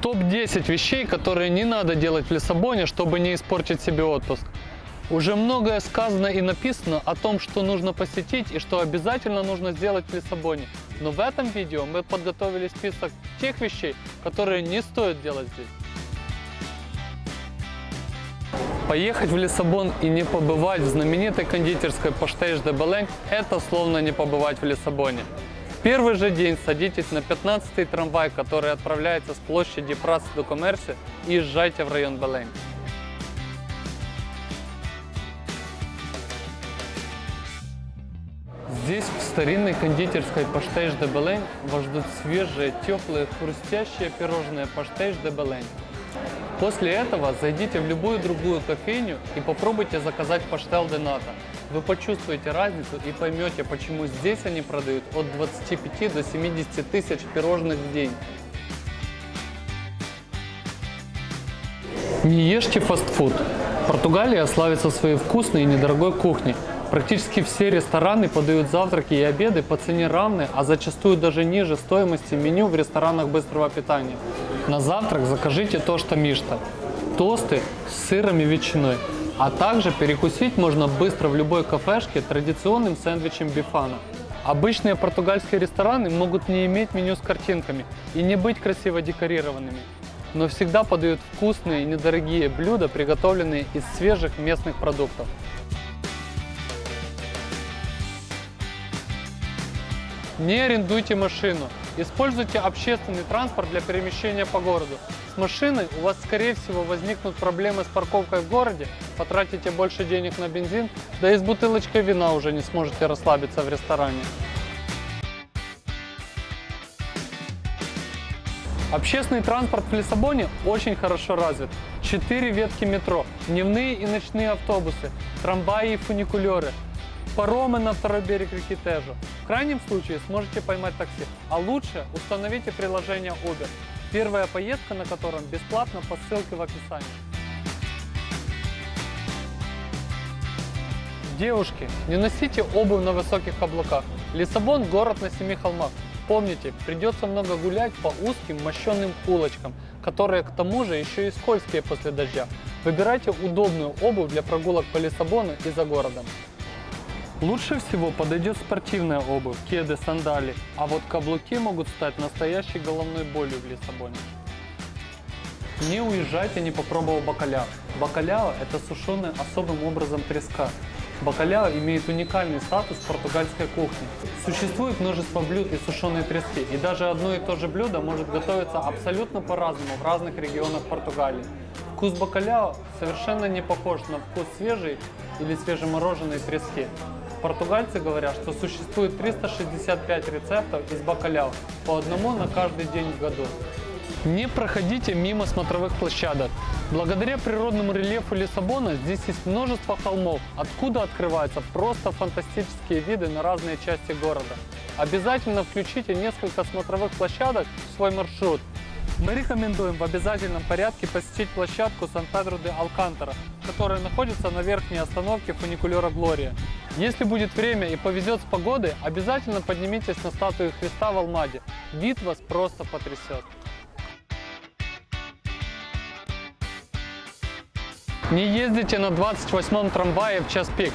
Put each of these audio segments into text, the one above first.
Топ-10 вещей, которые не надо делать в Лиссабоне, чтобы не испортить себе отпуск. Уже многое сказано и написано о том, что нужно посетить и что обязательно нужно сделать в Лиссабоне. Но в этом видео мы подготовили список тех вещей, которые не стоит делать здесь. Поехать в Лиссабон и не побывать в знаменитой кондитерской Паштейш де Белень – это словно не побывать в Лиссабоне. Первый же день садитесь на 15-й трамвай, который отправляется с площади Прас до Коммерси и езжайте в район Белень. Здесь, в старинной кондитерской Паштейш де Белень, вас ждут свежие, теплые, хрустящие пирожные Паштейш де Белень. После этого зайдите в любую другую кофейню и попробуйте заказать паштел де ната. Вы почувствуете разницу и поймете, почему здесь они продают от 25 до 70 тысяч пирожных в день. Не ешьте фастфуд. Португалия славится своей вкусной и недорогой кухней. Практически все рестораны подают завтраки и обеды по цене равной, а зачастую даже ниже стоимости меню в ресторанах быстрого питания. На завтрак закажите то, что мишта. Тосты с сыром и ветчиной. А также перекусить можно быстро в любой кафешке традиционным сэндвичем бифана. Обычные португальские рестораны могут не иметь меню с картинками и не быть красиво декорированными, но всегда подают вкусные и недорогие блюда, приготовленные из свежих местных продуктов. Не арендуйте машину. Используйте общественный транспорт для перемещения по городу. С машиной у вас, скорее всего, возникнут проблемы с парковкой в городе, потратите больше денег на бензин, да и с бутылочкой вина уже не сможете расслабиться в ресторане. Общественный транспорт в Лиссабоне очень хорошо развит. Четыре ветки метро, дневные и ночные автобусы, трамваи и фуникулеры, паромы на второй берег реки Тежу. В крайнем случае сможете поймать такси, а лучше установите приложение Uber. Первая поездка на котором бесплатно по ссылке в описании. Девушки, не носите обувь на высоких каблуках. Лиссабон – город на семи холмах. Помните, придется много гулять по узким мощенным улочкам, которые к тому же еще и скользкие после дождя. Выбирайте удобную обувь для прогулок по Лиссабону и за городом. Лучше всего подойдет спортивная обувь, кеды, сандали, а вот каблуки могут стать настоящей головной болью в Лиссабоне. Не уезжайте, не попробовав бакаляо. Бакаляо – это сушеная особым образом треска. Бакаляо имеет уникальный статус португальской кухне. Существует множество блюд из сушеной трески, и даже одно и то же блюдо может готовиться абсолютно по-разному в разных регионах Португалии. Вкус бакаляо совершенно не похож на вкус свежей или свежемороженой трески. Португальцы говорят, что существует 365 рецептов из бакаляо, по одному на каждый день в году. Не проходите мимо смотровых площадок. Благодаря природному рельефу Лиссабона здесь есть множество холмов, откуда открываются просто фантастические виды на разные части города. Обязательно включите несколько смотровых площадок в свой маршрут. Мы рекомендуем в обязательном порядке посетить площадку Сан-Педро де Алкантара, которая находится на верхней остановке фуникулера Глория. Если будет время и повезет с погодой, обязательно поднимитесь на статую Христа в Алмаде. Вид вас просто потрясет. Не ездите на 28-м трамвае в час пик.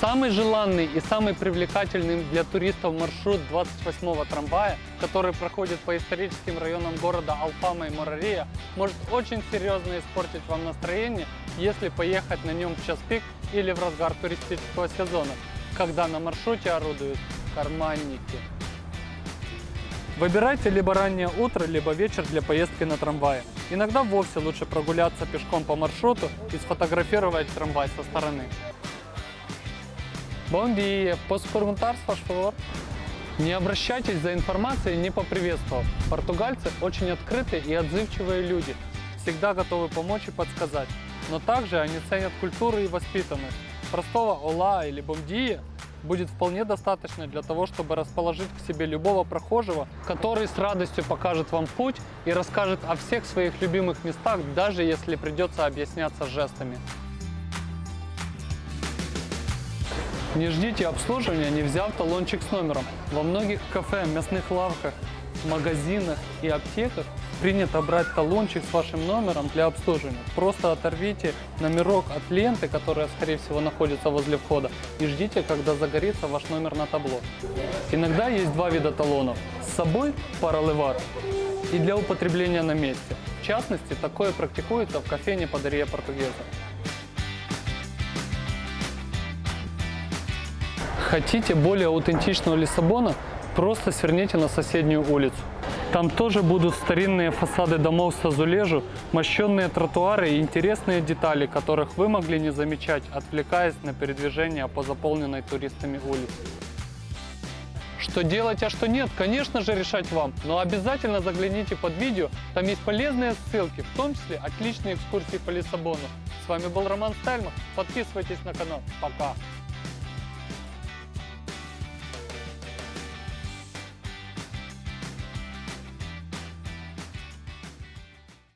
Самый желанный и самый привлекательный для туристов маршрут 28-го трамвая, который проходит по историческим районам города Алфама и Морария, может очень серьезно испортить вам настроение, если поехать на нем в час пик или в разгар туристического сезона, когда на маршруте орудуют карманники. Выбирайте либо раннее утро, либо вечер для поездки на трамвае. Иногда вовсе лучше прогуляться пешком по маршруту и сфотографировать трамвай со стороны. Bom dia, posso perguntar, por favor? Не обращайтесь за информацией, не поприветствовав. Португальцы очень открытые и отзывчивые люди, всегда готовы помочь и подсказать. Но также они ценят культуру и воспитанность. Простого «ола» или «бом dia» будет вполне достаточно для того, чтобы расположить к себе любого прохожего, который с радостью покажет вам путь и расскажет о всех своих любимых местах, даже если придется объясняться жестами. Не ждите обслуживания, не взяв талончик с номером. Во многих кафе, мясных лавках магазинах и аптеках принято брать талончик с вашим номером для обслуживания. Просто оторвите номерок от ленты, которая, скорее всего, находится возле входа, и ждите, когда загорится ваш номер на табло. Иногда есть два вида талонов. С собой паралеват и для употребления на месте. В частности, такое практикуется в кофейне Подария Португеза. Хотите более аутентичного Лиссабона? Просто сверните на соседнюю улицу. Там тоже будут старинные фасады домов с азулежу, мощенные тротуары и интересные детали, которых вы могли не замечать, отвлекаясь на передвижение по заполненной туристами улице. Что делать, а что нет, конечно же решать вам, но обязательно загляните под видео, там есть полезные ссылки, в том числе отличные экскурсии по Лиссабону. С вами был Роман Стальмах, подписывайтесь на канал, пока!